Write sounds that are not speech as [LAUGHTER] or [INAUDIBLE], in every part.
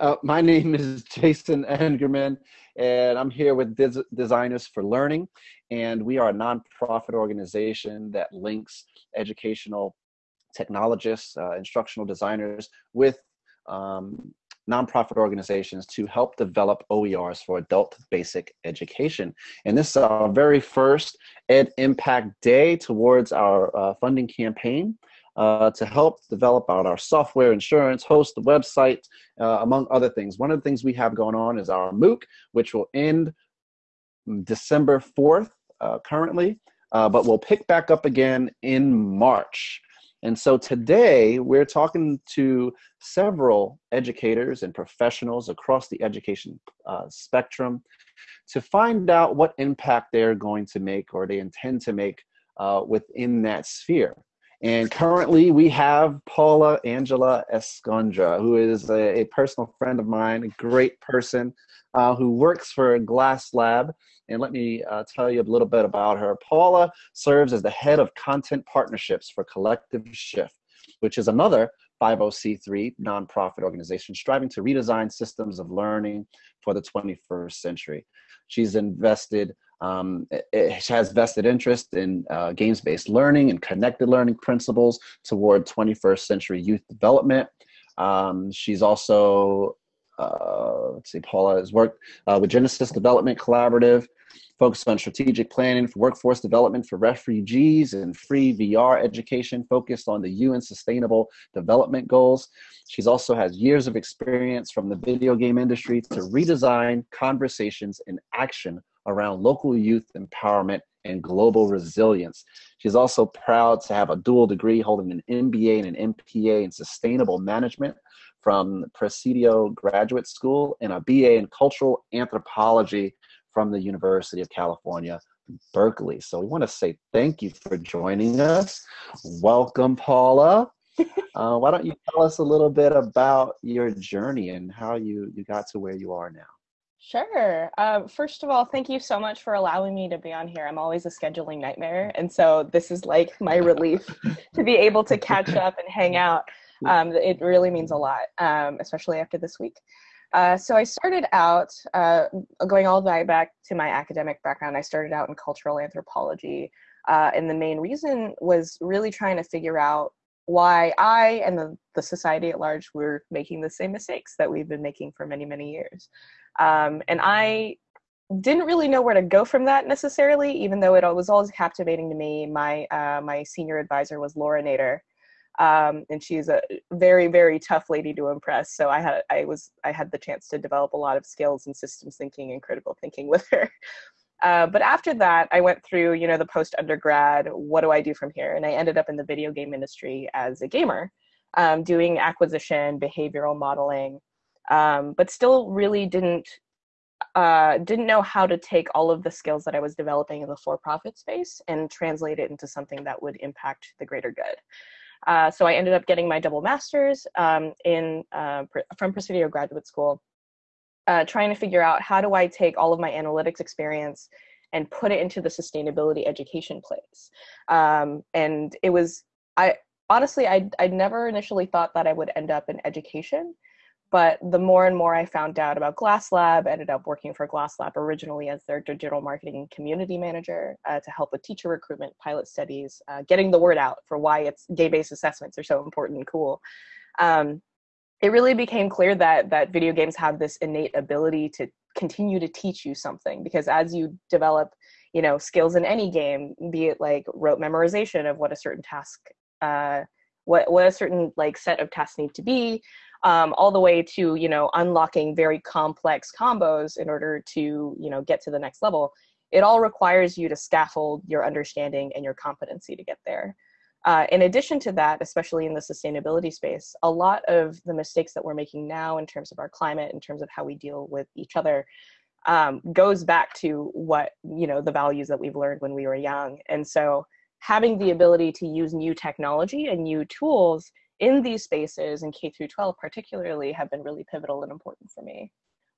Uh, my name is Jason Engerman, and I'm here with Des- Designers for Learning. And we are a nonprofit organization that links educational technologists, uh, instructional designers with um, nonprofit organizations to help develop OERs for adult basic education. And this is our very first Ed Impact Day towards our uh, funding campaign uh, to help develop out our software, insurance, host the website, uh, among other things. One of the things we have going on is our MOOC, which will end December 4th uh, currently, uh, but we'll pick back up again in March. And so today we're talking to several educators and professionals across the education uh, spectrum to find out what impact they're going to make or they intend to make uh, within that sphere. And currently, we have Paula Angela Escuadra, who is a, a personal friend of mine, a great person uh, who works for Glass Lab. And let me uh, tell you a little bit about her. Paula serves as the head of content partnerships for Collective Shift, which is another 50c3 nonprofit organization striving to redesign systems of learning for the 21st century. She's invested um, it has vested interest in uh, games-based learning and connected learning principles toward 21st century youth development. Um, she's also, uh, let's see, Paula has worked uh, with Genesis Development Collaborative, focused on strategic planning for workforce development for refugees and free VR education focused on the UN Sustainable Development Goals. She's also has years of experience from the video game industry to redesign conversations and action around local youth empowerment and global resilience. She's also proud to have a dual degree holding an MBA and an MPA in sustainable management from Presidio Graduate School and a BA in cultural anthropology from the University of California, Berkeley. So we want to say thank you for joining us. Welcome, Paula. [LAUGHS] Uh, why don't you tell us a little bit about your journey and how you, you got to where you are now? Sure. Uh, first of all, thank you so much for allowing me to be on here. I'm always a scheduling nightmare. And so this is like my relief to be able to catch up and hang out. [LAUGHS] Um, it really means a lot, um, especially after this week. Uh, so I started out, uh, going all the way back to my academic background, I started out in cultural anthropology. Uh, and the main reason was really trying to figure out why I and the, the society at large were making the same mistakes that we've been making for many, many years. Um, and I didn't really know where to go from that necessarily, even though it was always captivating to me. My uh, my senior advisor was Laura Nader, um, and she's a very very tough lady to impress. So I had I was I had the chance to develop a lot of skills in systems thinking and critical thinking [LAUGHS] with her. Uh, but after that, I went through, you know, the post undergrad. What do I do from here? And I ended up in the video game industry as a gamer, um, doing acquisition, behavioral modeling, um, but still really didn't uh, didn't know how to take all of the skills that I was developing in the for-profit space and translate it into something that would impact the greater good. Uh, so I ended up getting my double master's um, in uh, from Presidio Graduate School, uh, trying to figure out how do I take all of my analytics experience and put it into the sustainability education place. Um, and it was I honestly I I never initially thought that I would end up in education but the more and more I found out about Glass Lab, ended up working for Glass Lab originally as their digital marketing community manager uh, to help with teacher recruitment, pilot studies, uh, getting the word out for why it's game-based assessments are so important and cool. Um, it really became clear that that video games have this innate ability to continue to teach you something because as you develop, you know, skills in any game, be it like rote memorization of what a certain task, uh, what what a certain like set of tasks need to be, um, all the way to you know unlocking very complex combos in order to you know get to the next level it all requires you to scaffold your understanding and your competency to get there. Uh, in addition to that especially in the sustainability space a lot of the mistakes that we're making now in terms of our climate in terms of how we deal with each other um, goes back to what you know the values that we've learned when we were young. And so having the ability to use new technology and new tools in these spaces in K through 12 particularly have been really pivotal and important for me.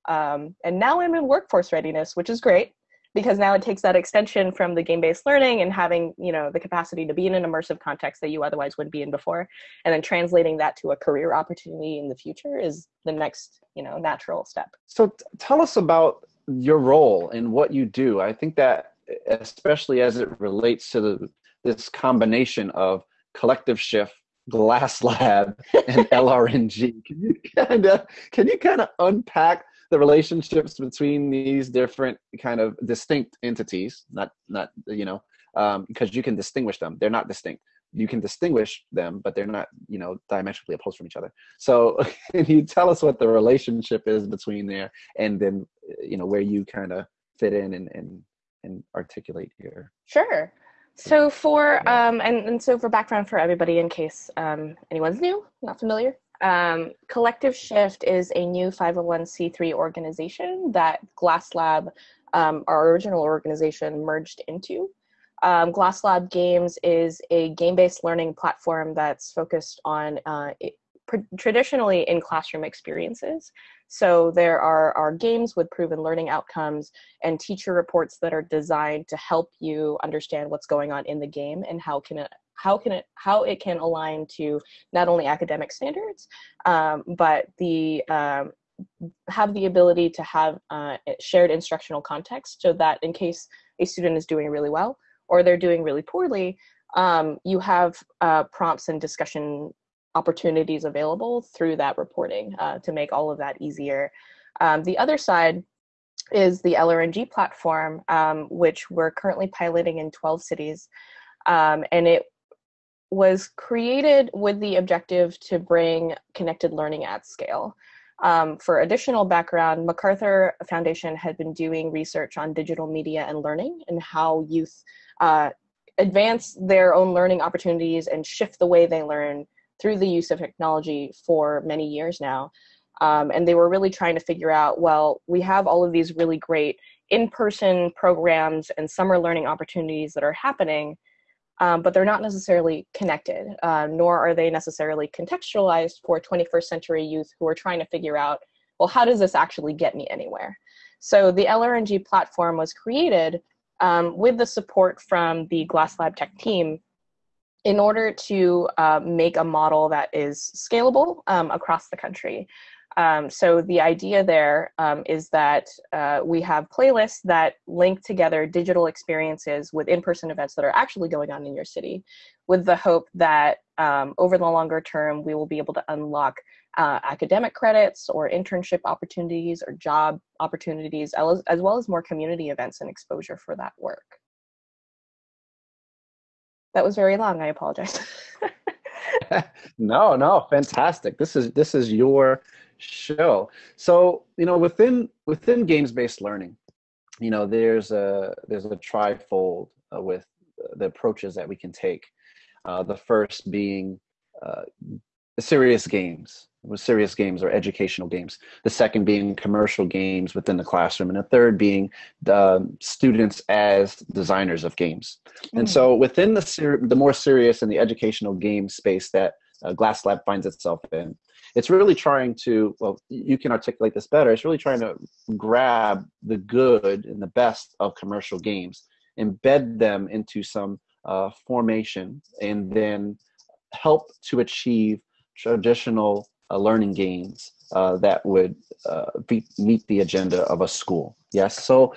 Um, and now I'm in workforce readiness, which is great. because now it takes that extension from the game-based learning and having you know the capacity to be in an immersive context that you otherwise wouldn't be in before and then translating that to a career opportunity in the future is the next you know natural step so t- tell us about your role and what you do i think that especially as it relates to the, this combination of collective shift glass lab and [LAUGHS] lrng can you kind of can you kind of unpack the relationships between these different kind of distinct entities? Not not you know um, because you can distinguish them. They're not distinct. You can distinguish them but they're not you know diametrically opposed from each other. So [LAUGHS] can you tell us what the relationship is between there and then you know where you kind of fit in and and, and articulate here sure so for um and, and so for background for everybody in case um anyone's new not familiar um, Collective Shift is a new 501c3 organization that Glass Lab, um, our original organization, merged into. Um, Glass Lab Games is a game-based learning platform that's focused on uh, it, traditionally in classroom experiences. So there are, are games with proven learning outcomes and teacher reports that are designed to help you understand what's going on in the game and how can it how can it how it can align to not only academic standards um, but the um, have the ability to have uh, shared instructional context so that in case a student is doing really well or they're doing really poorly um, you have uh, prompts and discussion opportunities available through that reporting uh, to make all of that easier um, the other side is the lrng platform um, which we're currently piloting in 12 cities um, and it was created with the objective to bring connected learning at scale. Um, for additional background, MacArthur Foundation had been doing research on digital media and learning and how youth uh, advance their own learning opportunities and shift the way they learn through the use of technology for many years now. Um, and they were really trying to figure out, well, we have all of these really great in-person programs and summer learning opportunities that are happening, um, but they're not necessarily connected, uh, nor are they necessarily contextualized for 21st century youth who are trying to figure out, well, how does this actually get me anywhere? So the LRNG platform was created um, with the support from the Glass Lab Tech team in order to uh, make a model that is scalable um, across the country. Um, so the idea there um, is that uh, we have playlists that link together digital experiences with in-person events that are actually going on in your city with the hope that um, over the longer term, we will be able to unlock uh, academic credits or internship opportunities or job opportunities, as, as well as more community events and exposure for that work. That was very long, I apologize. [LAUGHS] no, no, fantastic. This is this is your show. So you know, within within games based learning, you know, there's a there's a trifold uh, with the approaches that we can take. Uh, the first being uh, serious games, serious games or educational games. The second being commercial games within the classroom, and the third being the students as designers of games. Mm. And so, within the ser- the more serious and the educational game space that uh, Glass Lab finds itself in, it's really trying to well you can articulate this better it's really trying to grab the good and the best of commercial games embed them into some uh, formation and then help to achieve traditional learning gains uh, that would uh, be, meet the agenda of a school yes? So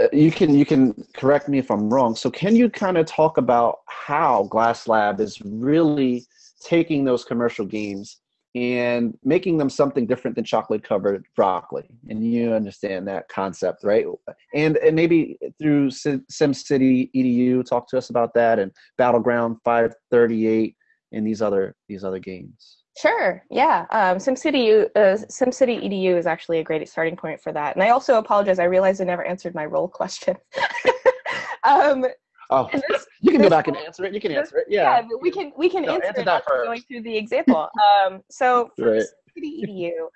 uh, you can you can correct me if i'm wrong. So can you kind of talk about how glass lab is really taking those commercial games and making them something different than chocolate covered broccoli? And you understand that concept right? And and maybe through simcity edu talk to us about that and battleground 538 and these other these other games sure yeah um, simcity uh, simcity edu is actually a great starting point for that and i also apologize i realized i never answered my role [LAUGHS] question [LAUGHS] um, Oh, this, [LAUGHS] you can go back and answer it. You can answer it. Yeah. yeah we can we can no, answer, answer it going through the example. Um, so for right. City EDU,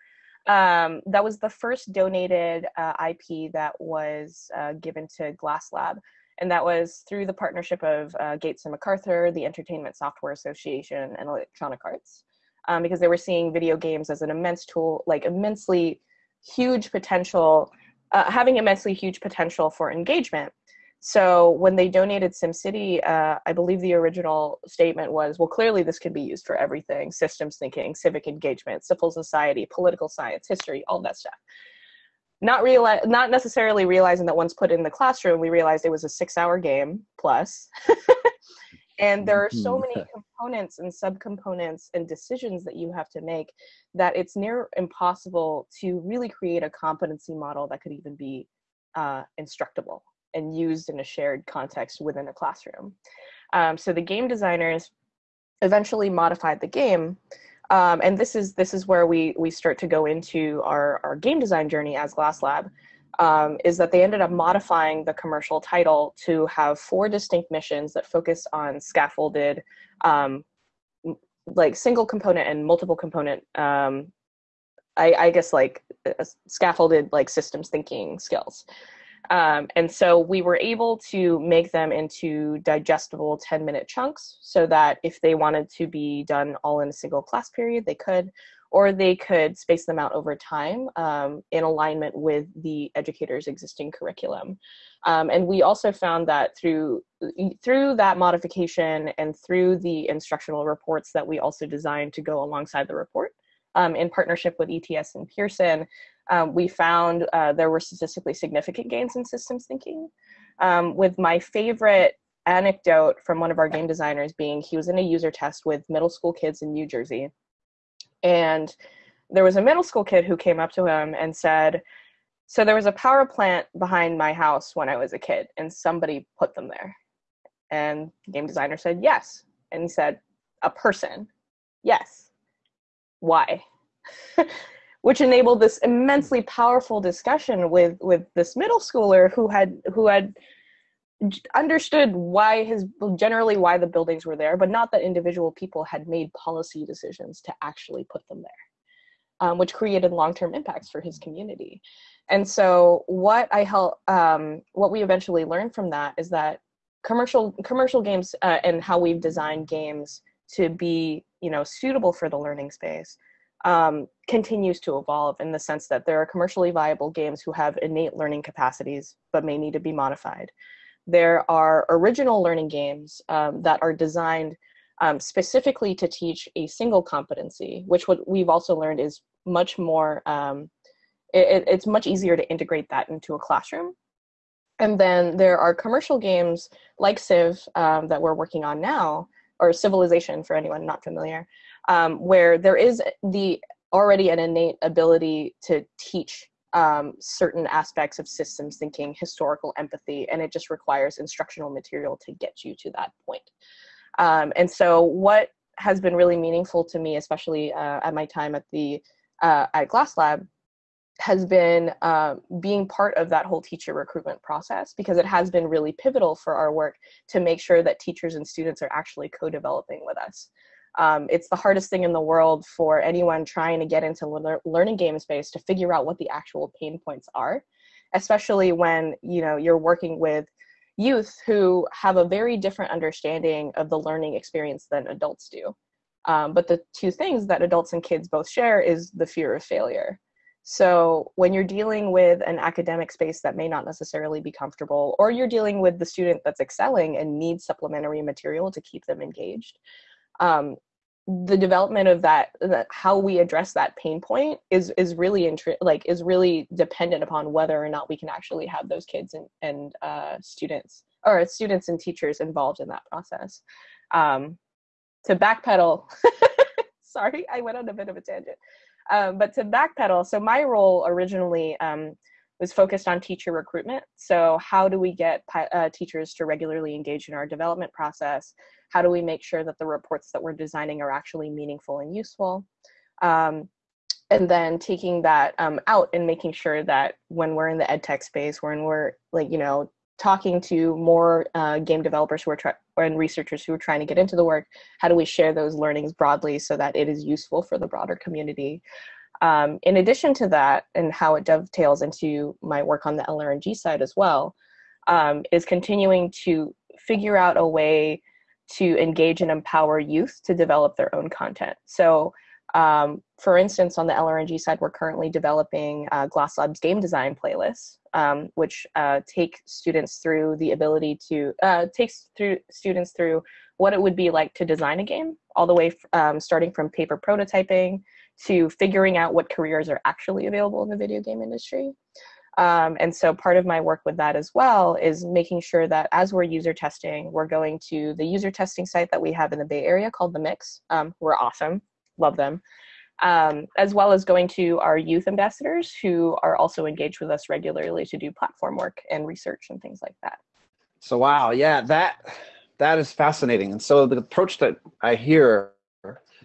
um, that was the first donated uh, IP that was uh, given to Glass Lab, and that was through the partnership of uh, Gates and MacArthur, the Entertainment Software Association, and Electronic Arts, um, because they were seeing video games as an immense tool, like immensely huge potential uh, having immensely huge potential for engagement. So when they donated SimCity, uh, I believe the original statement was, well, clearly this can be used for everything: systems thinking, civic engagement, civil society, political science, history, all that stuff. Not realize, not necessarily realizing that once put in the classroom, we realized it was a six-hour game plus. [LAUGHS] and there are so mm-hmm. many components and subcomponents and decisions that you have to make that it's near impossible to really create a competency model that could even be uh, instructable and used in a shared context within a classroom. Um, so the game designers eventually modified the game. Um, and this is this is where we we start to go into our, our game design journey as Glass Lab, um, is that they ended up modifying the commercial title to have four distinct missions that focus on scaffolded, um, like single component and multiple component. Um, I, I guess like uh, scaffolded like systems thinking skills. Um, and so we were able to make them into digestible 10 minute chunks so that if they wanted to be done all in a single class period, they could, or they could space them out over time um, in alignment with the educator's existing curriculum. Um, and we also found that through through that modification and through the instructional reports that we also designed to go alongside the report, um, in partnership with ETS and Pearson, um, we found uh, there were statistically significant gains in systems thinking. Um, with my favorite anecdote from one of our game designers being he was in a user test with middle school kids in New Jersey. And there was a middle school kid who came up to him and said, So there was a power plant behind my house when I was a kid, and somebody put them there. And the game designer said, Yes. And he said, A person. Yes. Why? [LAUGHS] which enabled this immensely powerful discussion with with this middle schooler who had who had understood why his generally why the buildings were there but not that individual people had made policy decisions to actually put them there um, which created long-term impacts for his community. And so what i help um, what we eventually learned from that is that commercial commercial games uh, and how we've designed games to be you know suitable for the learning space um, continues to evolve in the sense that there are commercially viable games who have innate learning capacities but may need to be modified. There are original learning games um, that are designed um, specifically to teach a single competency, which what we've also learned is much more, um, it, it's much easier to integrate that into a classroom. And then there are commercial games like Civ um, that we're working on now, or Civilization for anyone not familiar, um, where there is the already an innate ability to teach um, certain aspects of systems thinking, historical empathy, and it just requires instructional material to get you to that point. Um, and so, what has been really meaningful to me, especially uh, at my time at the uh, at Glass Lab, has been uh, being part of that whole teacher recruitment process because it has been really pivotal for our work to make sure that teachers and students are actually co-developing with us. Um, it's the hardest thing in the world for anyone trying to get into le- learning game space to figure out what the actual pain points are, especially when you know you're working with youth who have a very different understanding of the learning experience than adults do. Um, but the two things that adults and kids both share is the fear of failure. So when you're dealing with an academic space that may not necessarily be comfortable, or you're dealing with the student that's excelling and needs supplementary material to keep them engaged, um, the development of that, that, how we address that pain point is is really intri- like is really dependent upon whether or not we can actually have those kids and and uh, students or students and teachers involved in that process. Um, to backpedal, [LAUGHS] sorry, I went on a bit of a tangent. Um, but to backpedal, so my role originally um, was focused on teacher recruitment. So how do we get uh, teachers to regularly engage in our development process? How do we make sure that the reports that we're designing are actually meaningful and useful? Um, and then taking that um, out and making sure that when we're in the ed tech space when we're like you know talking to more uh, game developers who are trying and researchers who are trying to get into the work how do we share those learnings broadly so that it is useful for the broader community? Um, in addition to that and how it dovetails into my work on the lrng side as well um, is continuing to figure out a way to engage and empower youth to develop their own content. So Um, for instance, on the LRNG side, we're currently developing uh, Glass Lab's game design playlists, um, which uh, take students through the ability to uh, takes through students through what it would be like to design a game, all the way um, starting from paper prototyping to figuring out what careers are actually available in the video game industry. Um, and so part of my work with that as well is making sure that as we're user testing, we're going to the user testing site that we have in the Bay Area called The Mix. Um, we're awesome, love them. Um, as well as going to our youth ambassadors who are also engaged with us regularly to do platform work and research and things like that. So wow, yeah, that that is fascinating. And so the approach that I hear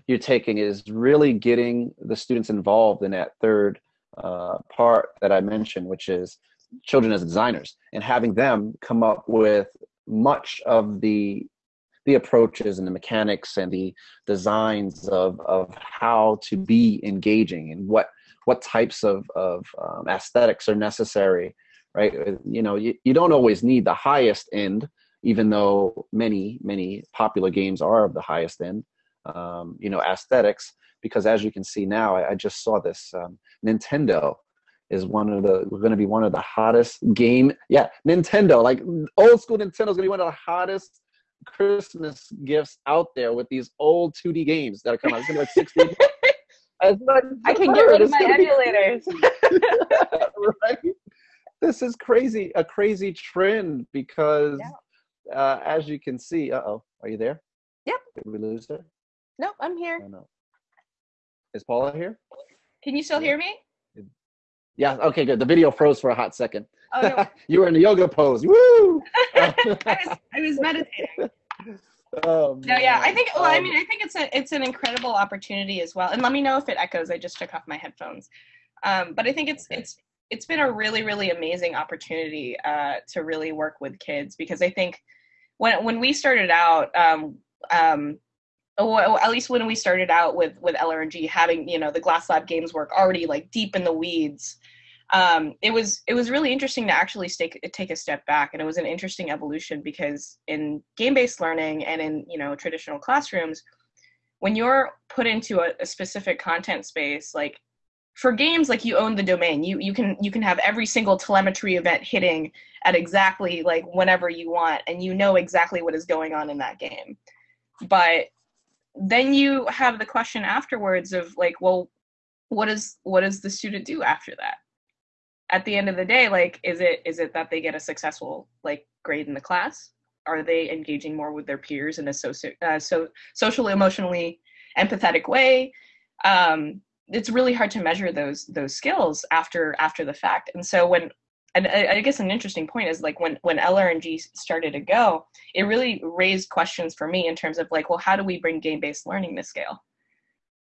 you're taking is really getting the students involved in that third uh, part that I mentioned, which is children as designers, and having them come up with much of the the approaches and the mechanics and the designs of of how to be engaging and what what types of of um, aesthetics are necessary right? You know you, you don't always need the highest end even though many many popular games are of the highest end um, you know aesthetics because as you can see now i, I just saw this um, nintendo is one of the going to be one of the hottest game yeah nintendo like old school nintendo is going to be one of the hottest christmas gifts out there with these old 2d games that are coming out it's going to be like 60 [LAUGHS] I can get rid of my emulators. [LAUGHS] right? This is crazy, a crazy trend because, yeah. uh, as you can see, uh oh, are you there? Yep. Did we lose her? Nope, I'm here. Oh, no. Is Paula here? Can you still hear me? Yeah. Okay. Good. The video froze for a hot second. Oh, no. [LAUGHS] you were in the yoga pose. Woo! [LAUGHS] I, was, I was meditating. [LAUGHS] Oh, no, yeah, I think. Well, I mean, I think it's a it's an incredible opportunity as well. And let me know if it echoes. I just took off my headphones. Um, but I think it's it's it's been a really really amazing opportunity uh, to really work with kids because I think when when we started out, um, um, well, at least when we started out with with LRNG, having you know the Glass Lab games work already like deep in the weeds um, it was it was really interesting to actually take take a step back, and it was an interesting evolution because in game based learning and in you know traditional classrooms, when you're put into a, a specific content space, like for games like you own the domain. You you can you can have every single telemetry event hitting at exactly like whenever you want and you know exactly what is going on in that game. But then you have the question afterwards of like well what is what does the student do after that? At the end of the day like is it is it that they get a successful like grade in the class? Are they engaging more with their peers in a socio, uh, so socially emotionally empathetic way? Um, it's really hard to measure those those skills after after the fact. And so when and I, guess an interesting point is like when when LRNG started to go, it really raised questions for me in terms of like, well, how do we bring game based learning to scale,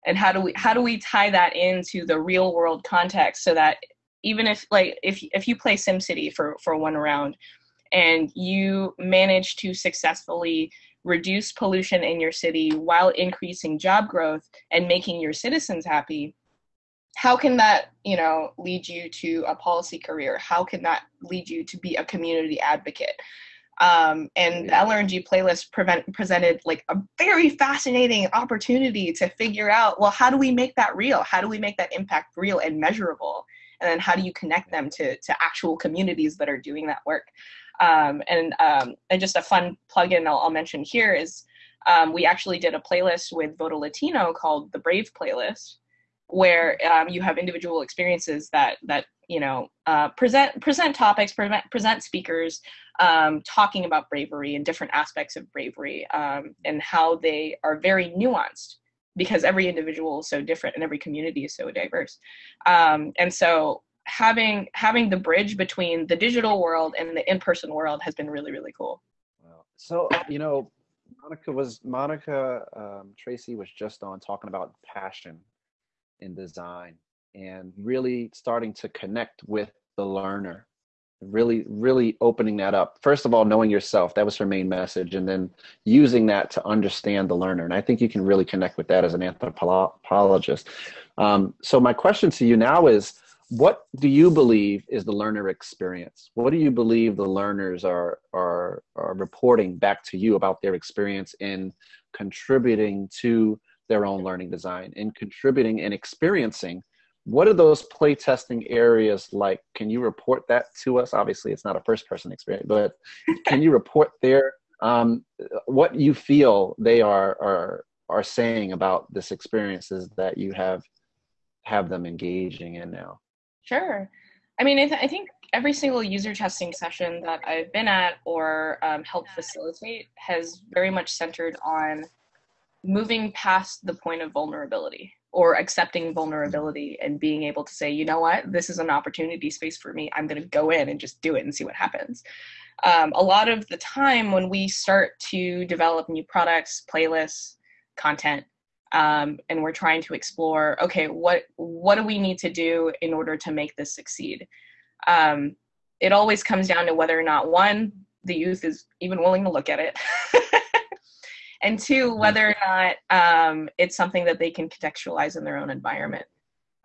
and how do we how do we tie that into the real world context so that even if like if if you play SimCity for for one round and you manage to successfully reduce pollution in your city while increasing job growth and making your citizens happy how can that you know lead you to a policy career? How can that lead you to be a community advocate? Um, and the LRNG playlist prevent, presented like a very fascinating opportunity to figure out well how do we make that real? How do we make that impact real and measurable? And then how do you connect them to to actual communities that are doing that work? Um, and um, and just a fun plugin I'll, I'll mention here is um, we actually did a playlist with Voto Latino called the Brave Playlist, where um, you have individual experiences that that you know uh, present present topics, present present speakers um, talking about bravery and different aspects of bravery um, and how they are very nuanced because every individual is so different and every community is so diverse. Um, and so having having the bridge between the digital world and the in-person world has been really really cool. So you know monica was monica um, tracy was just on talking about passion in design and really starting to connect with the learner really really opening that up. First of all knowing yourself that was her main message and then using that to understand the learner and i think you can really connect with that as an anthropologist. Um, so my question to you now is what do you believe is the learner experience? What do you believe the learners are are are reporting back to you about their experience in contributing to their own learning design and contributing and experiencing what are those play testing areas like? Can you report that to us? Obviously it's not a first person experience but can you report there um, what you feel they are are are saying about this experiences that you have have them engaging in now? Sure. I mean i, th- I think every single user testing session that i've been at or um, helped facilitate has very much centered on moving past the point of vulnerability or accepting vulnerability and being able to say, you know what, this is an opportunity space for me. I'm going to go in and just do it and see what happens. Um, a lot of the time when we start to develop new products, playlists, content, um, and we're trying to explore, okay, what what do we need to do in order to make this succeed? Um, it always comes down to whether or not one, the youth is even willing to look at it. [LAUGHS] and two, whether or not um, it's something that they can contextualize in their own environment.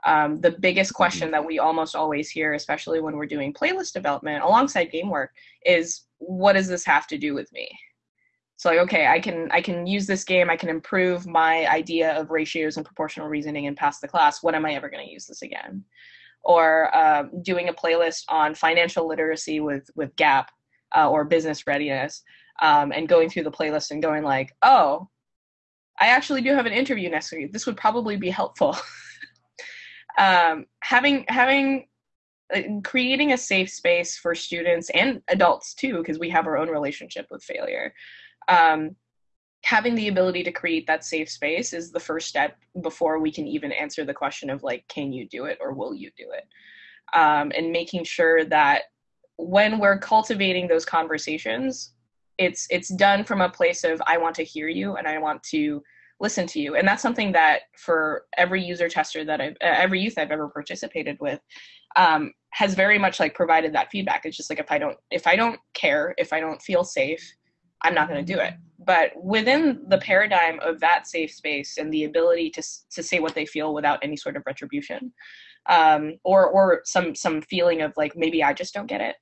Um, the biggest question that we almost always hear, especially when we're doing playlist development alongside game work, is what does this have to do with me? So like, okay, I can I can use this game, I can improve my idea of ratios and proportional reasoning and pass the class. When am I ever going to use this again? Or um, doing a playlist on financial literacy with with Gap uh, or business readiness um, and going through the playlist and going like, oh, I actually do have an interview next week. This would probably be helpful. [LAUGHS] um, having having uh, creating a safe space for students and adults too, because we have our own relationship with failure. Um, having the ability to create that safe space is the first step before we can even answer the question of like, can you do it or will you do it? Um, and making sure that when we're cultivating those conversations, it's it's done from a place of i want to hear you and i want to listen to you. And that's something that for every user tester that i've uh, every youth i've ever participated with um, has very much like provided that feedback. It's just like if i don't if i don't care if i don't feel safe i'm not going to do it. But within the paradigm of that safe space and the ability to to say what they feel without any sort of retribution um, or or some some feeling of like maybe i just don't get it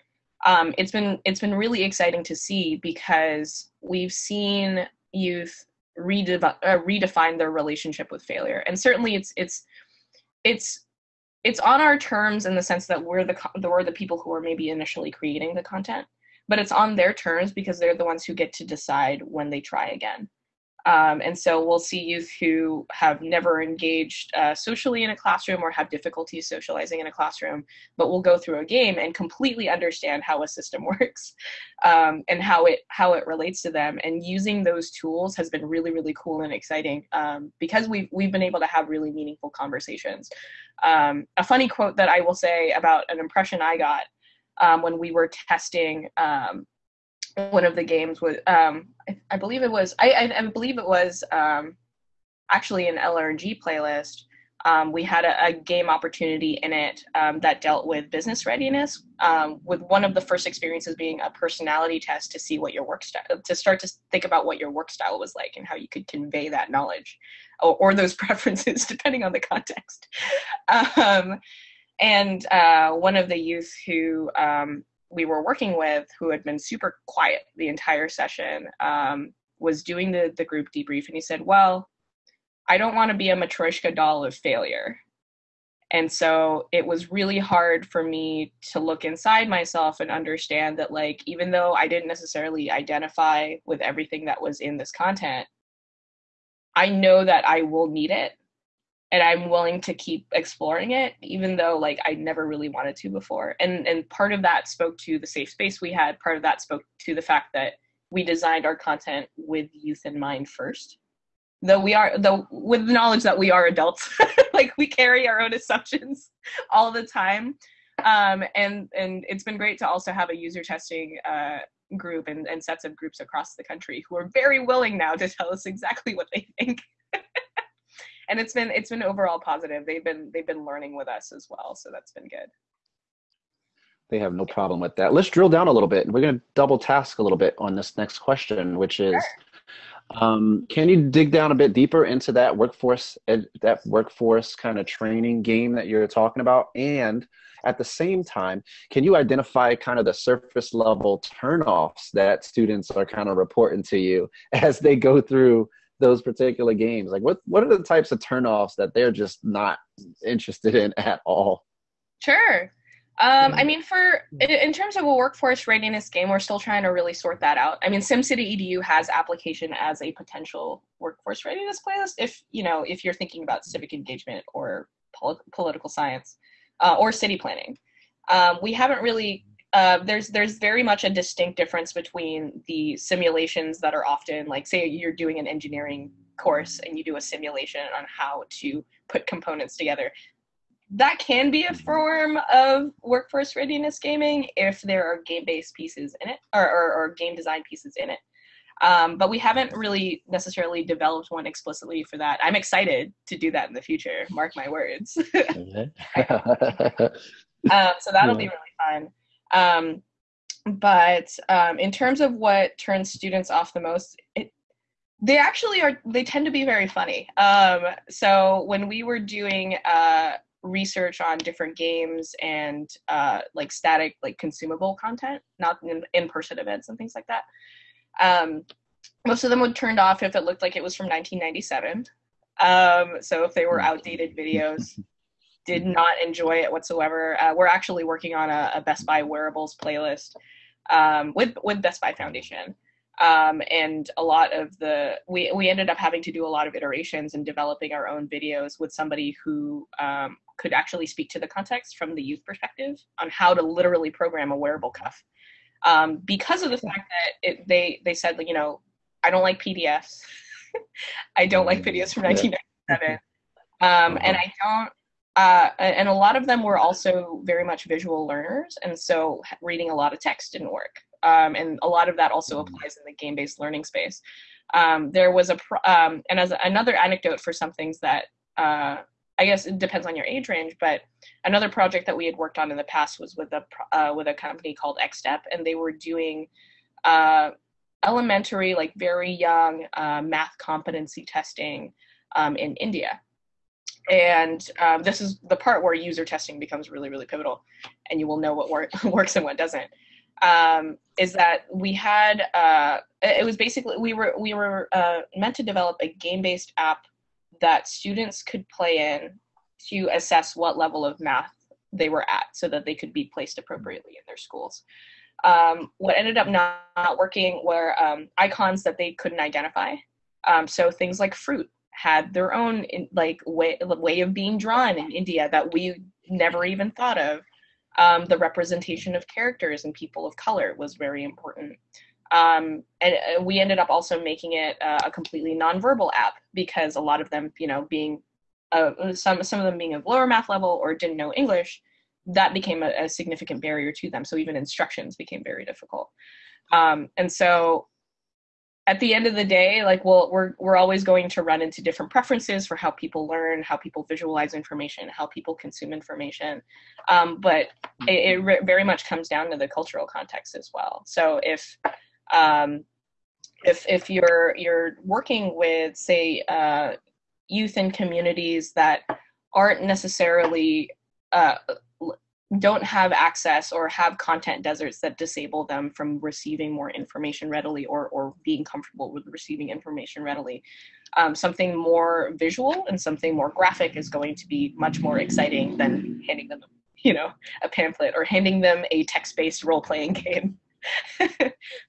um, it's been it's been really exciting to see because we've seen youth redefi- uh, redefine their relationship with failure, and certainly it's it's it's it's on our terms in the sense that we're the we're the people who are maybe initially creating the content, but it's on their terms because they're the ones who get to decide when they try again. Um, and so we'll see youth who have never engaged uh, socially in a classroom or have difficulty socializing in a classroom, but will go through a game and completely understand how a system [LAUGHS] works um, and how it how it relates to them. And using those tools has been really really cool and exciting um, because we've we've been able to have really meaningful conversations. Um, a funny quote that I will say about an impression I got um, when we were testing um, one of the games was um, I, I, believe it was I, I, I believe it was um, actually an LRG playlist. Um, we had a, a, game opportunity in it um, that dealt with business readiness, um, with one of the first experiences being a personality test to see what your work style, to start to think about what your work style was like and how you could convey that knowledge or, or those [LAUGHS] preferences depending on the context. [LAUGHS] Um, and uh, one of the youth who we were working with, who had been super quiet the entire session, um, was doing the, the group debrief. And he said, Well, I don't want to be a Matryoshka doll of failure. And so it was really hard for me to look inside myself and understand that, like, even though I didn't necessarily identify with everything that was in this content, I know that I will need it and I'm willing to keep exploring it, even though like I never really wanted to before. And and part of that spoke to the safe space we had. Part of that spoke to the fact that we designed our content with youth in mind first. Though we are though with the knowledge that we are adults, [LAUGHS] like we carry our own assumptions [LAUGHS] all the time. Um, and and it's been great to also have a user testing uh, group and, and sets of groups across the country who are very willing now to tell us exactly what they think [LAUGHS] and it's been it's been overall positive. They've been they've been learning with us as well, so that's been good. They have no problem with that. Let's drill down a little bit. We're going to double task a little bit on this next question, which is. Sure. Um, can you dig down a bit deeper into that workforce ed, that workforce kind of training game that you're talking about and at the same time can you identify kind of the surface level turnoffs that students are kind of reporting to you [LAUGHS] as they go through those particular games? Like, what what are the types of turnoffs that they're just not interested in at all? Sure. Um, I mean, for in terms of a workforce readiness game, we're still trying to really sort that out. I mean, SimCity Edu has application as a potential workforce readiness playlist if you know if you're thinking about civic engagement or pol- political science uh, or city planning. Um, we haven't really. Uh, there's there's very much a distinct difference between the simulations that are often like say you're doing an engineering course and you do a simulation on how to put components together that can be a form of workforce readiness gaming if there are game-based pieces in it or, or, or game design pieces in it. Um, but we haven't really necessarily developed one explicitly for that. I'm excited to do that in the future. Mark my words. [LAUGHS] [LAUGHS] um, so that'll be really fun. Um, but um, in terms of what turns students off the most, it, they actually are. They tend to be very funny. Um, so when we were doing uh, research on different games and uh, like static like consumable content not in, in-person events and things like that um, most of them would turned off if it looked like it was from 1997 um, so if they were outdated videos [LAUGHS] did not enjoy it whatsoever. Uh, we're actually working on a, a best buy wearables playlist um, with with best buy foundation. Um, and a lot of the we, we ended up having to do a lot of iterations and developing our own videos with somebody who um, could actually speak to the context from the youth perspective on how to literally program a wearable cuff. Um, because of the fact that it, they they said you know i don't like pdfs [LAUGHS] i don't like videos from 1997 um, and i don't uh, and a lot of them were also very much visual learners and so reading a lot of text didn't work um, and a lot of that also mm. applies in the game-based learning space. Um, there was a um, and as another anecdote for some things that uh, I guess it depends on your age range, but another project that we had worked on in the past was with a uh, with a company called XStep, and they were doing uh, elementary, like very young uh, math competency testing um, in India. And um, this is the part where user testing becomes really, really pivotal, and you will know what work, [LAUGHS] works and what doesn't um, is that we had uh, it was basically we were we were uh, meant to develop a game based app that students could play in to assess what level of math they were at so that they could be placed appropriately in their schools. Um, what ended up not, not working were um, icons that they couldn't identify. Um, so things like fruit had their own in, like way, way of being drawn in India that we never even thought of. Um, the representation of characters and people of color was very important. Um, and uh, we ended up also making it uh, a completely nonverbal app because a lot of them, you know, being uh, some some of them being of lower math level or didn't know English, that became a, a significant barrier to them. So even instructions became very difficult. Um, and so at the end of the day, like we'll, we're we're always going to run into different preferences for how people learn, how people visualize information, how people consume information. Um, but it, it re- very much comes down to the cultural context as well. So if um, if if you're you're working with say uh, youth in communities that aren't necessarily uh, don't have access or have content deserts that disable them from receiving more information readily or, or being comfortable with receiving information readily. Um, something more visual and something more graphic is going to be much more exciting than handing them, you know, a pamphlet or handing them a text-based role-playing [LAUGHS] game.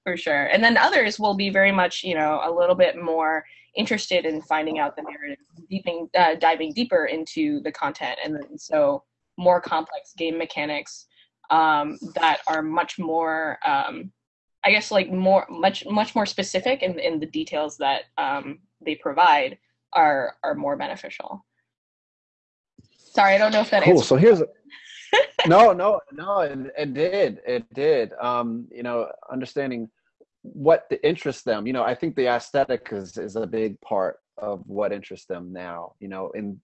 For sure. And then others will be very much, you know, a little bit more interested in finding out the narrative, deeping, uh, diving deeper into the content. And so more complex game mechanics um, that are much more um, i guess like more much much more specific in, in the details that um, they provide are are more beneficial. Sorry i don't know if that cool. so here's a, [LAUGHS] no no no it, it did it did. Um you know understanding what interests them you know i think the aesthetic is is a big part of what interests them now you know in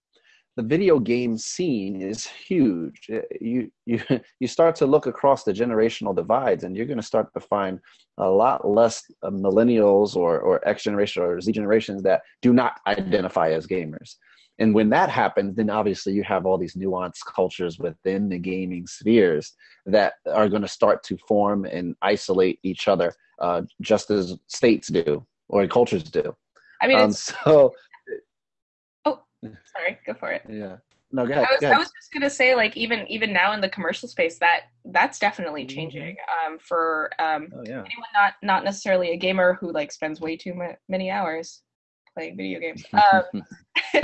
the video game scene is huge. You you [LAUGHS] you start to look across the generational divides, and you're going to start to find a lot less millennials or or X generation or Z generations that do not identify as gamers. And when that happens, then obviously you have all these nuanced cultures within the gaming spheres that are going to start to form and isolate each other, uh, just as states do or cultures do. I mean, um, so. Sorry. Go for it. Yeah. No, go ahead. I was, ahead. I was just gonna say, like, even even now in the commercial space, that that's definitely Mm-hmm. changing. Um, for um, oh yeah. anyone not not necessarily a gamer who like spends way too ma- many hours playing video games. [LAUGHS] Um, [LAUGHS]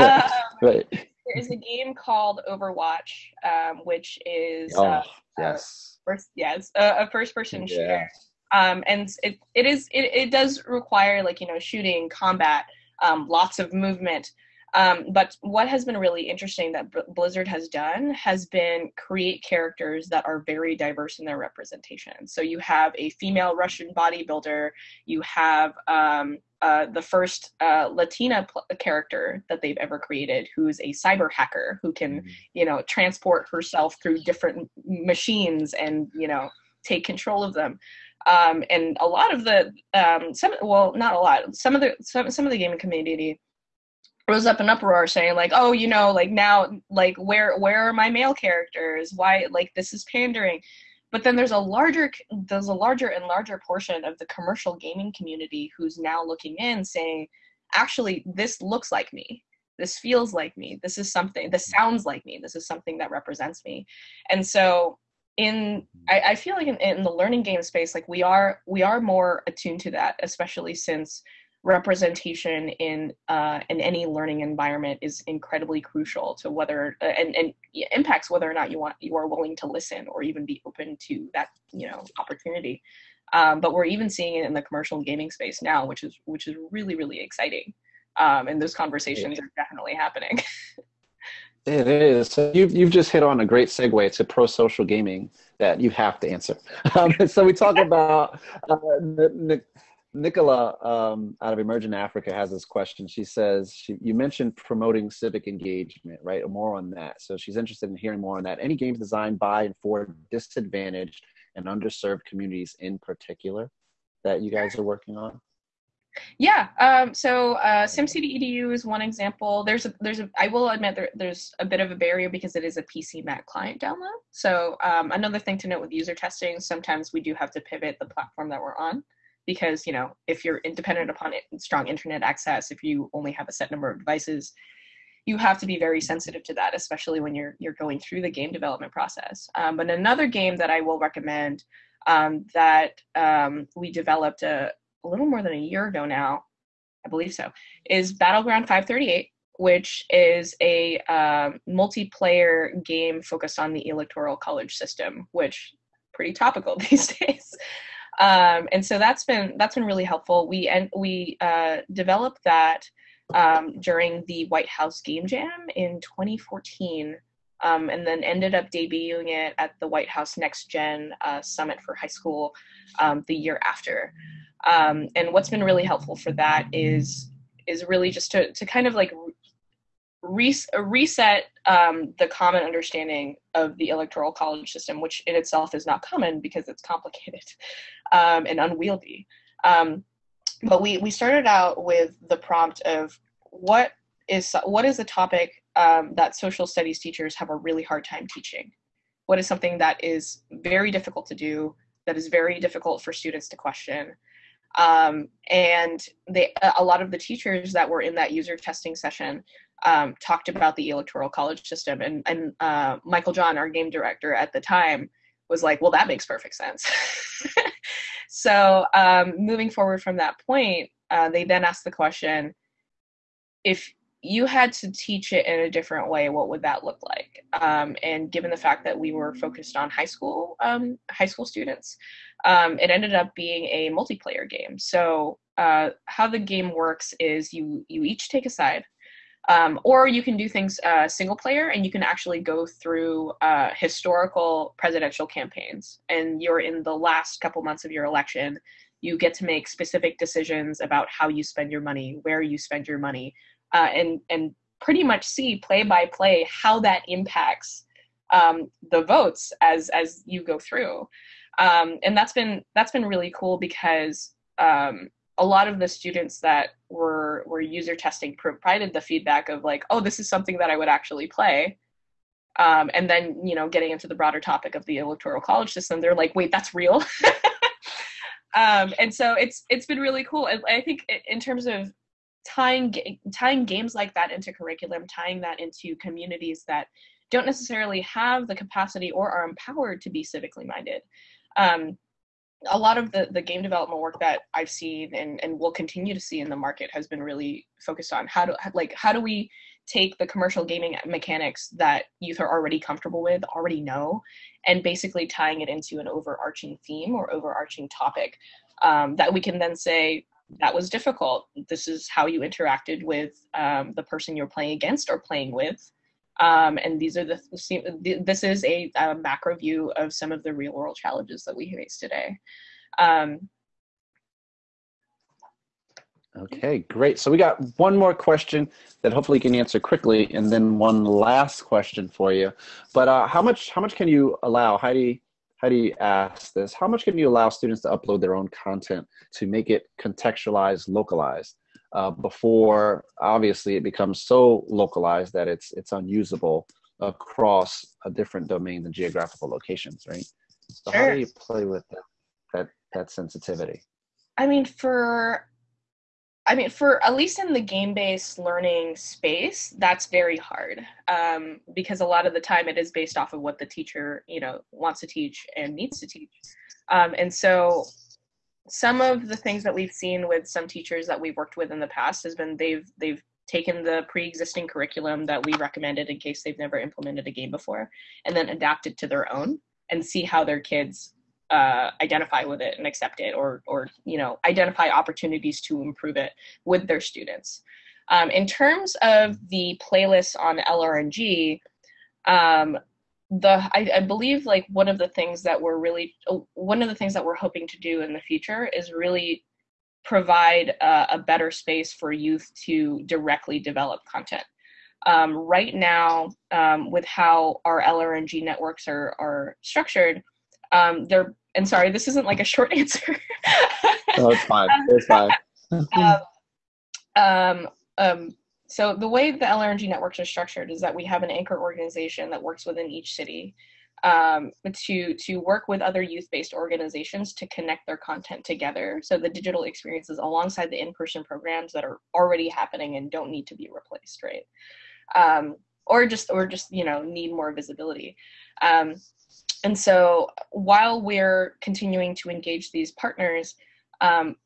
um, right. there is a game called Overwatch, um, which is Oh uh, yes. first, yes, a, a first-person Yeah. shooter. Um, and it it is it, it does require like you know shooting, combat, um, lots of movement. Um, but what has been really interesting that B- Blizzard has done has been create characters that are very diverse in their representation. So you have a female Russian bodybuilder, you have um, uh, the first uh, Latina pl- character that they've ever created, who's a cyber hacker who can, you know, transport herself through different machines and you know take control of them. Um, and a lot of the um, some well, not a lot. Some of the some some of the gaming community rose up in uproar saying like oh you know like now like where where are my male characters? Why like this is pandering. But then there's a larger there's a larger and larger portion of the commercial gaming community who's now looking in saying actually this looks like me. This feels like me. This is something this sounds like me. This is something that represents me. And so in I, I feel like in, in the learning game space like we are we are more attuned to that especially since representation in uh, in any learning environment is incredibly crucial to whether uh, and and impacts whether or not you want you are willing to listen or even be open to that you know opportunity. Um, but we're even seeing it in the commercial gaming space now, which is which is really really exciting. Um, and those conversations are definitely happening. [LAUGHS] It is. So you've you've just hit on a great segue to pro social gaming that you have to answer. [LAUGHS] Um, so we talk [LAUGHS] about uh, N- Nicola um, out of Emerging Africa has this question. She says she, you mentioned promoting civic engagement, right? More on that. So she's interested in hearing more on that. Any games designed by and for disadvantaged and underserved communities in particular that you guys are working on? Yeah. Um, so uh, SimCity EDU is one example. There's a, there's a, I will admit there, there's a bit of a barrier because it is a PC Mac client download. So um, another thing to note with user testing, sometimes we do have to pivot the platform that we're on because you know if you're independent upon it, strong internet access, if you only have a set number of devices, you have to be very sensitive to that, especially when you're you're going through the game development process. Um, but another game that I will recommend um, that um, we developed a, a little more than a year ago now, I believe so, is Battleground 538, which is a um, multiplayer game focused on the electoral college system, which pretty topical [LAUGHS] these days. Um, and so that's been that's been really helpful. We and we uh, developed that um, during the White House Game Jam in 2014. Um, and then ended up debuting it at the White House Next Gen uh, Summit for High School um, the year after. Um, and what's been really helpful for that is is really just to to kind of like re- reset um, the common understanding of the electoral college system, which in itself is not common because it's complicated [LAUGHS] um, and unwieldy. Um, but we we started out with the prompt of what is what is a topic um, that social studies teachers have a really hard time teaching. What is something that is very difficult to do, that is very difficult for students to question, um, and they a lot of the teachers that were in that user testing session um, talked about the electoral college system. And and uh, michael john our game director at the time was like well that makes perfect sense. [LAUGHS] So um, moving forward from that point uh, they then asked the question if you had to teach it in a different way what would that look like? Um, and given the fact that we were focused on high school um, high school students um, it ended up being a multiplayer game. So uh, how the game works is you you each take a side um, or you can do things uh, single player and you can actually go through uh, historical presidential campaigns. And you're in the last couple months of your election you get to make specific decisions about how you spend your money where you spend your money uh, and and pretty much see play by play how that impacts um, the votes as as you go through. Um, and that's been that's been really cool because um, a lot of the students that were were user testing provided the feedback of like oh this is something that i would actually play. Um, and then you know getting into the broader topic of the electoral college system they're like wait that's real? [LAUGHS] Um, and so it's it's been really cool. I, I think in terms of tying tying games like that into curriculum, tying that into communities that don't necessarily have the capacity or are empowered to be civically minded. Um, a lot of the, the game development work that I've seen and, and will continue to see in the market has been really focused on how do like how do we take the commercial gaming mechanics that youth are already comfortable with, already know, and basically tying it into an overarching theme or overarching topic um, that we can then say that was difficult. This is how you interacted with um, the person you're playing against or playing with. Um, and these are the this is a, a, macro view of some of the real world challenges that we face today. Um, okay, great. So we got one more question that hopefully you can answer quickly, and then one last question for you. But uh, how much how much can you allow Heidi? How do you ask this? How much can you allow students to upload their own content to make it contextualized, localized? uh, before obviously it becomes so localized that it's it's unusable across a different domain and geographical locations, right? So sure. how do you play with that, that that sensitivity? I mean, for I mean, for at least in the game-based learning space, that's very hard um, because a lot of the time it is based off of what the teacher, you know, wants to teach and needs to teach. Um, and so some of the things that we've seen with some teachers that we've worked with in the past has been they've they've taken the pre-existing curriculum that we recommended in case they've never implemented a game before and then adapt it to their own and see how their kids uh, identify with it and accept it or or you know identify opportunities to improve it with their students. Um, in terms of the playlists on lrng um, the I, I, believe like one of the things that we're really oh, one of the things that we're hoping to do in the future is really provide a, a better space for youth to directly develop content. Um, right now um, with how our lrng networks are are structured um, they're and sorry this isn't like a short [LAUGHS] answer no it's fine it's fine um, um, um so the way the LRNG networks are structured is that we have an anchor organization that works within each city um, to to work with other youth-based organizations to connect their content together. So the digital experiences alongside the in-person programs that are already happening and don't need to be replaced, right? Um, or just or just you know need more visibility. Um, and so while we're continuing to engage these partners, um,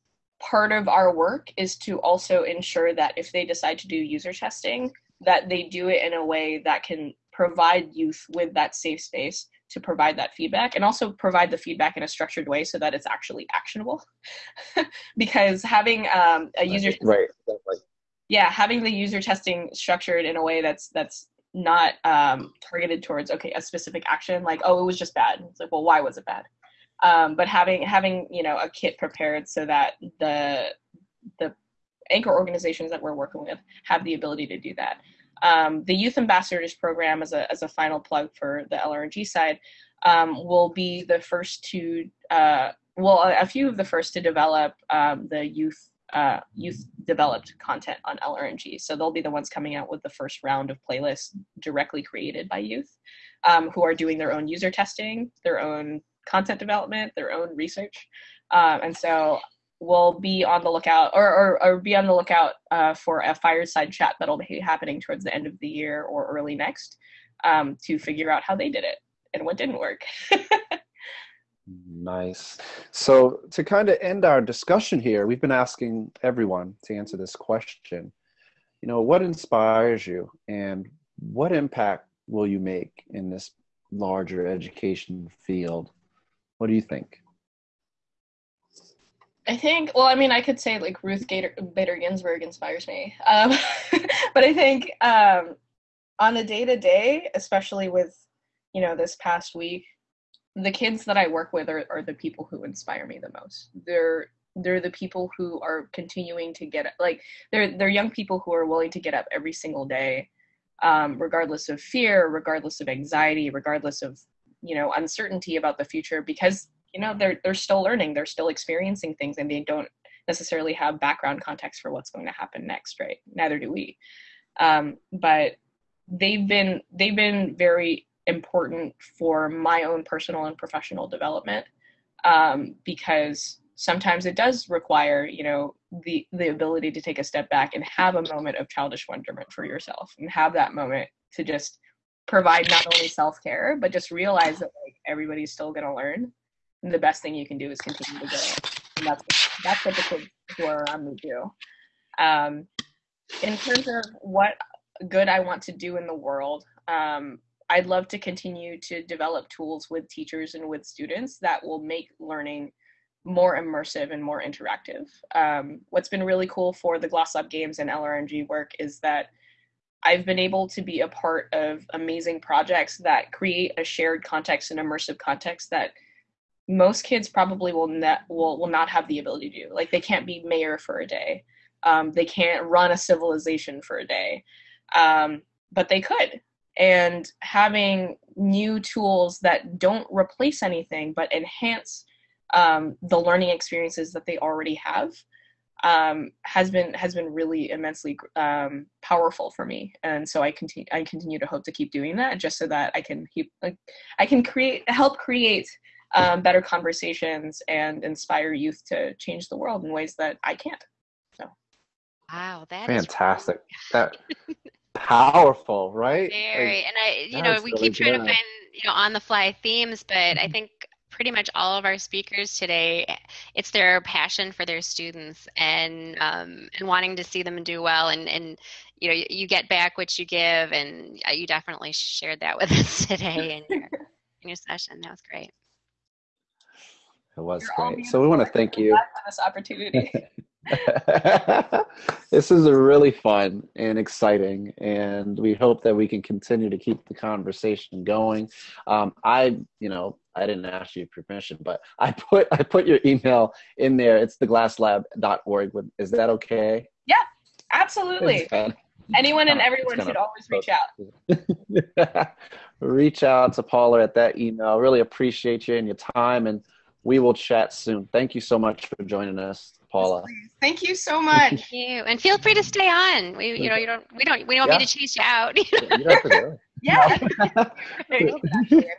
part of our work is to also ensure that if they decide to do user testing, that they do it in a way that can provide youth with that safe space to provide that feedback and also provide the feedback in a structured way so that it's actually actionable [LAUGHS] because having um, a user right exactly. yeah having the user testing structured in a way that's that's not um, targeted towards okay a specific action like oh it was just bad it's like well why was it bad um, but having having you know a kit prepared so that the the anchor organizations that we're working with have the ability to do that. Um, the Youth Ambassadors Program, as a as a final plug for the LRNG side, um, will be the first to uh, well a, few of the first to develop um, the youth uh, youth developed content on LRNG. So they'll be the ones coming out with the first round of playlists directly created by youth, um, who are doing their own user testing, their own content development, their own research. Um, and so we'll be on the lookout or, or, or be on the lookout uh, for a fireside chat that'll be happening towards the end of the year or early next um, to figure out how they did it and what didn't work. [LAUGHS] nice. So to kind of end our discussion here, we've been asking everyone to answer this question. You know, what inspires you and what impact will you make in this larger education field? What do you think? I think, well, I mean, I could say like Ruth Gator, Bader Ginsburg inspires me. Um, [LAUGHS] but I think um, on a day to day, especially with, you know, this past week, the kids that I work with are, are the people who inspire me the most. They're they're the people who are continuing to get like they're they're young people who are willing to get up every single day, um, regardless of fear, regardless of anxiety, regardless of you know uncertainty about the future because you know they're they're still learning they're still experiencing things and they don't necessarily have background context for what's going to happen next right neither do we um, but they've been they've been very important for my own personal and professional development um, because sometimes it does require you know the the ability to take a step back and have a moment of childish wonderment for yourself and have that moment to just provide not only self-care but just realize that like everybody's still going to learn and the best thing you can do is continue to go and that's that's what the kids who are around me do. Um, in terms of what good i want to do in the world um, i'd love to continue to develop tools with teachers and with students that will make learning more immersive and more interactive. Um, what's been really cool for the GlassLab games and LRNG work is that I've been able to be a part of amazing projects that create a shared context and immersive context that most kids probably will not will, will not have the ability to do. Like they can't be mayor for a day. Um, they can't run a civilization for a day. Um, but they could. And having new tools that don't replace anything but enhance um, the learning experiences that they already have um, has been has been really immensely um, powerful for me, and so I continue I continue to hope to keep doing that just so that I can keep like I can create help create um, better conversations and inspire youth to change the world in ways that I can't. So, wow, that fantastic. that [LAUGHS] powerful, right? Very, like, and I, you know, we really keep trying good. to find you know on the fly themes, but I think pretty much all of our speakers today, it's their passion for their students and um, and wanting to see them do well. And and you know, you, you get back what you give, and uh, you definitely shared that with [LAUGHS] us today in your in your session. That was great. It was You're great. So we want to thank you for this opportunity. [LAUGHS] [LAUGHS] this is really fun and exciting, and we hope that we can continue to keep the conversation going. Um, I, you know, I didn't ask you permission, but I put I put your email in there. It's theglasslab.org. With is that okay? Yeah, absolutely. Anyone and everyone should always reach out. [LAUGHS] reach out to Paula at that email. Really appreciate you and your time, and we will chat soon. Thank you so much for joining us. Paula. Thank you so much. Thank you, and feel free to stay on. We, you know, you don't, we don't, we don't yeah. mean to chase you out. [LAUGHS] You don't have to do it. Yeah. [LAUGHS] [LAUGHS]